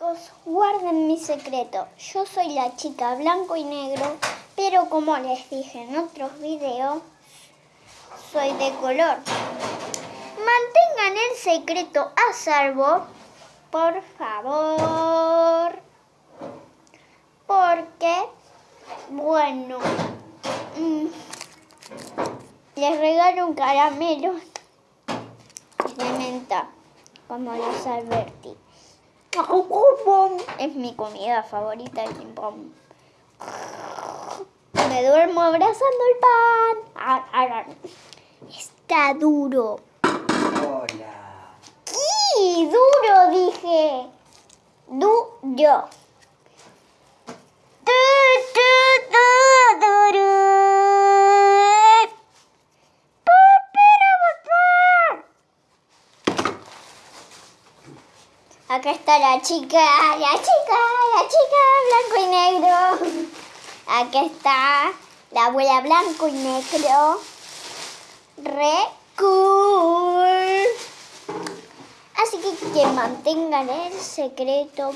Chicos, guarden mi secreto. Yo soy la chica blanco y negro, pero como les dije en otros videos, soy de color. Mantengan el secreto a salvo, por favor. Porque, bueno, mm, les regalo un caramelo de menta, como les advertí. Es mi comida favorita el ping Me duermo abrazando el pan. Está duro. Hola. ¡Sí! Duro, dije. Duro. Acá está la chica, la chica, la chica blanco y negro. Acá está la abuela blanco y negro. Re cool. Así que que mantengan el secreto,